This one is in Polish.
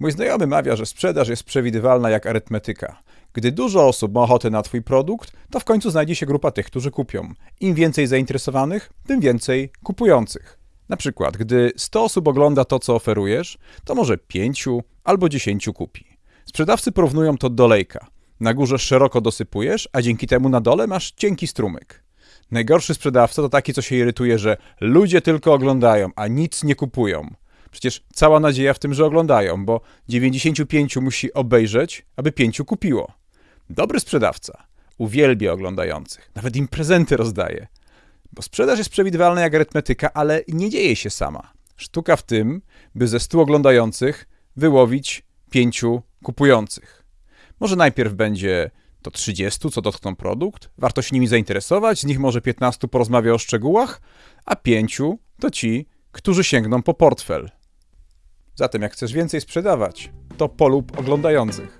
Mój znajomy mawia, że sprzedaż jest przewidywalna jak arytmetyka. Gdy dużo osób ma ochotę na Twój produkt, to w końcu znajdzie się grupa tych, którzy kupią. Im więcej zainteresowanych, tym więcej kupujących. Na przykład, gdy 100 osób ogląda to, co oferujesz, to może 5 albo 10 kupi. Sprzedawcy porównują to do lejka. Na górze szeroko dosypujesz, a dzięki temu na dole masz cienki strumyk. Najgorszy sprzedawca to taki, co się irytuje, że ludzie tylko oglądają, a nic nie kupują. Przecież cała nadzieja w tym, że oglądają, bo 95 musi obejrzeć, aby 5 kupiło. Dobry sprzedawca uwielbia oglądających, nawet im prezenty rozdaje. Bo sprzedaż jest przewidywalna jak arytmetyka, ale nie dzieje się sama. Sztuka w tym, by ze 100 oglądających wyłowić 5 kupujących. Może najpierw będzie to 30, co dotkną produkt, warto się nimi zainteresować, z nich może 15 porozmawia o szczegółach, a 5 to ci, którzy sięgną po portfel. Zatem jak chcesz więcej sprzedawać, to polub oglądających.